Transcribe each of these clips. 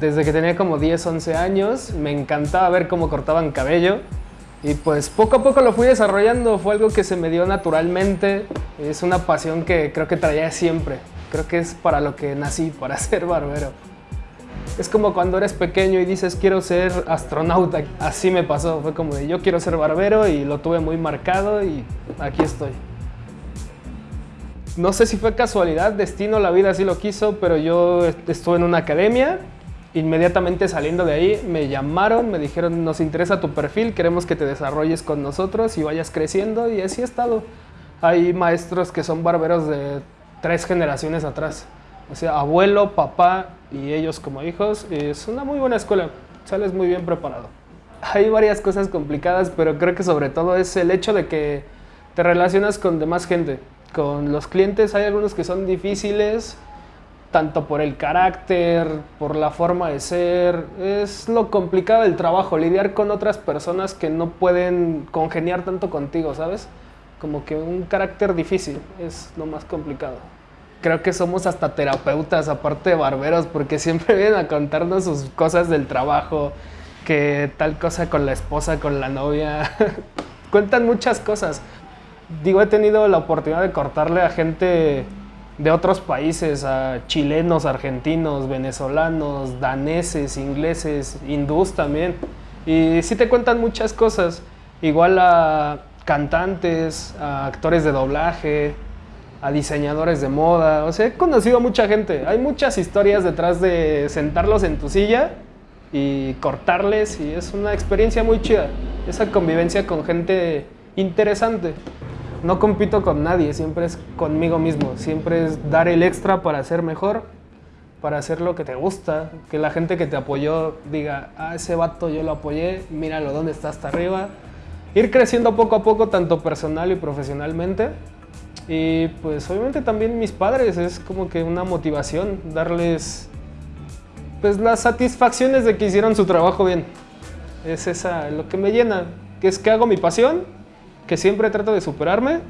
desde que tenía como 10, 11 años. Me encantaba ver cómo cortaban cabello. Y pues poco a poco lo fui desarrollando, fue algo que se me dio naturalmente. Es una pasión que creo que traía siempre. Creo que es para lo que nací, para ser barbero. Es como cuando eres pequeño y dices quiero ser astronauta. Así me pasó, fue como de yo quiero ser barbero y lo tuve muy marcado y aquí estoy. No sé si fue casualidad, destino, la vida así lo quiso, pero yo estuve en una academia. Inmediatamente saliendo de ahí me llamaron, me dijeron nos interesa tu perfil, queremos que te desarrolles con nosotros y vayas creciendo y así he estado. Hay maestros que son barberos de tres generaciones atrás. O sea, abuelo, papá y ellos como hijos. Es una muy buena escuela, sales muy bien preparado. Hay varias cosas complicadas, pero creo que sobre todo es el hecho de que te relacionas con demás gente. Con los clientes hay algunos que son difíciles, tanto por el carácter, por la forma de ser. Es lo complicado del trabajo, lidiar con otras personas que no pueden congeniar tanto contigo, ¿sabes? Como que un carácter difícil es lo más complicado creo que somos hasta terapeutas, aparte de barberos, porque siempre vienen a contarnos sus cosas del trabajo, que tal cosa con la esposa, con la novia. Cuentan muchas cosas. Digo, he tenido la oportunidad de cortarle a gente de otros países, a chilenos, argentinos, venezolanos, daneses, ingleses, hindús también. Y sí te cuentan muchas cosas. Igual a cantantes, a actores de doblaje, a diseñadores de moda. O sea, he conocido a mucha gente. Hay muchas historias detrás de sentarlos en tu silla y cortarles y es una experiencia muy chida. Esa convivencia con gente interesante. No compito con nadie, siempre es conmigo mismo. Siempre es dar el extra para ser mejor, para hacer lo que te gusta. Que la gente que te apoyó diga, ah, ese vato yo lo apoyé, míralo, ¿dónde está hasta arriba? Ir creciendo poco a poco, tanto personal y profesionalmente. Y pues obviamente también mis padres, es como que una motivación darles pues las satisfacciones de que hicieron su trabajo bien. Es esa lo que me llena, que es que hago mi pasión, que siempre trato de superarme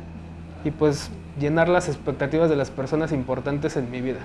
y pues llenar las expectativas de las personas importantes en mi vida.